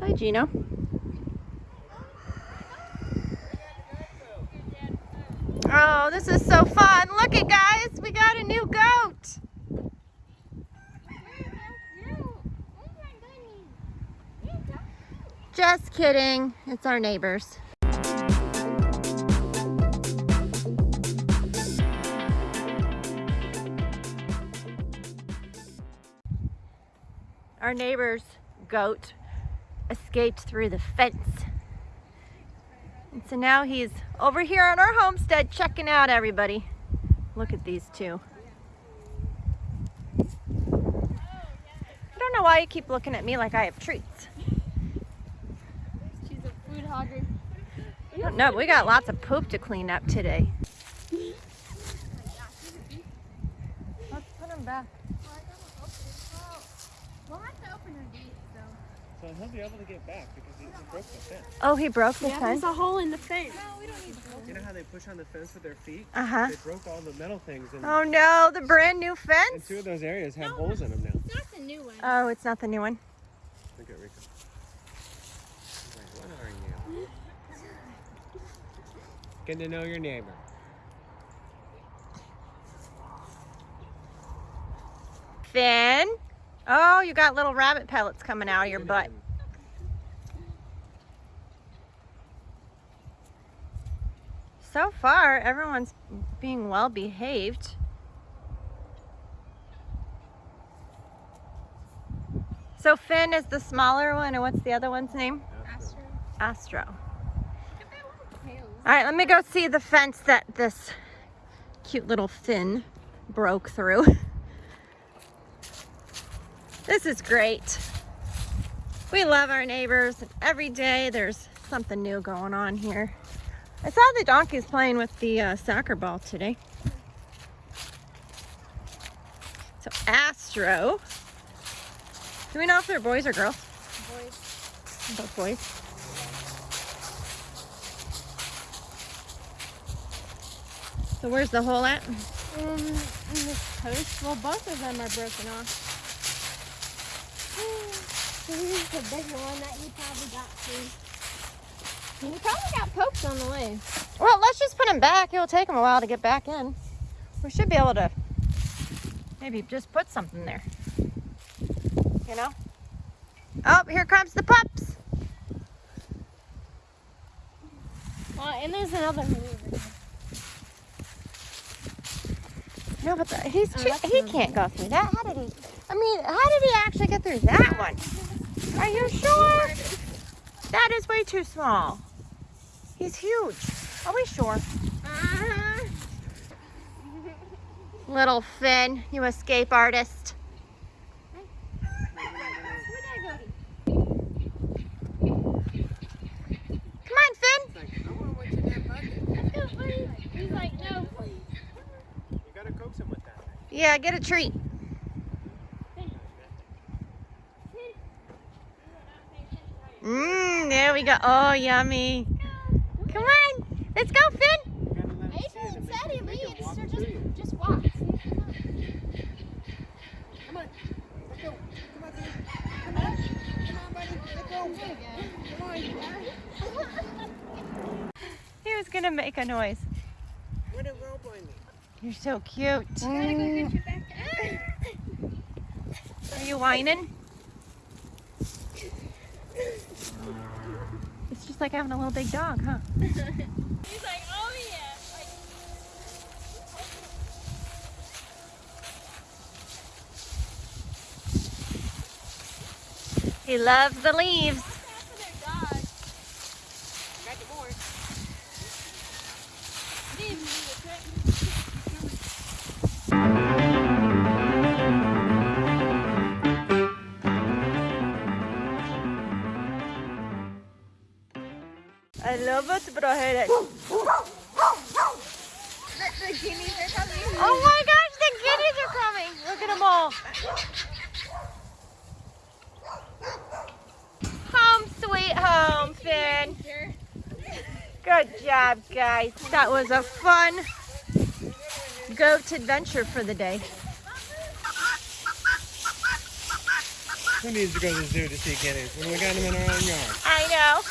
Hi, Gino. Oh, this is so fun. Look it, guys. We got a new goat. Just kidding. It's our neighbors. Our neighbor's goat escaped through the fence. And so now he's over here on our homestead checking out everybody. Look at these two. I don't know why you keep looking at me like I have treats. She's a food hogger. No, we got lots of poop to clean up today. Let's put him back. We'll have to open her gate though. So he'll be able to get back because he, he broke the fence. Oh, he broke the Yeah, fence? there's a hole in the fence. No, we don't need to You know how they push on the fence with their feet? Uh-huh. They broke all the metal things and, Oh no, the brand new and fence? two of those areas have holes in them now. It's not the new one. Oh, it's not the new one. Look at Rico. He's like, what are you? Getting to know your neighbor. Finn? Oh, you got little rabbit pellets coming out of your butt. So far, everyone's being well behaved. So Finn is the smaller one, and what's the other one's name? Astro. Astro. All right, let me go see the fence that this cute little Finn broke through. This is great. We love our neighbors. and Every day there's something new going on here. I saw the donkeys playing with the uh, soccer ball today. So Astro. Do we know if they're boys or girls? Boys. Both boys. So where's the hole at? Um, in this post. Well, both of them are broken off. So here's the big one that he probably got to. He probably got poked on the way. Well, let's just put him back. It'll take him a while to get back in. We should be able to maybe just put something there. You know? Oh, here comes the pups. Well, and there's another one. No, but the, he's oh, too, he can't go through that. How did he? I mean, how did he actually get through that one? Are you sure? That is way too small. He's huge. Are we sure? Uh-huh. Little Finn, you escape artist. Where'd I go to? Come on, Finn. Like, I want to wait to that bucket. Let's go, buddy. He's like, no, please. You gotta coax him with that. Yeah, get a treat. Mmm, there we go. Oh, yummy. Come on. Let's go, Finn. You gotta let him see it Ethan and said he it, make it leaves, walk so just, just walk. Come on. Let go. Come on, Finn. Come on. Come on, buddy. Let go. Come on. He was going to make a noise. Where did rope on me? You're so cute. Gotta go get your back. Are you whining? It's just like having a little big dog, huh? He's like, oh yeah. Like, He loves the leaves. I love it, but I hate it. The guineas are coming. Oh my gosh, the guineas are coming. Look at them all. Home sweet home, Finn. Good job, guys. That was a fun goat adventure for the day. Who needs to go to the zoo to see guineas when we got them in our own yard? I know.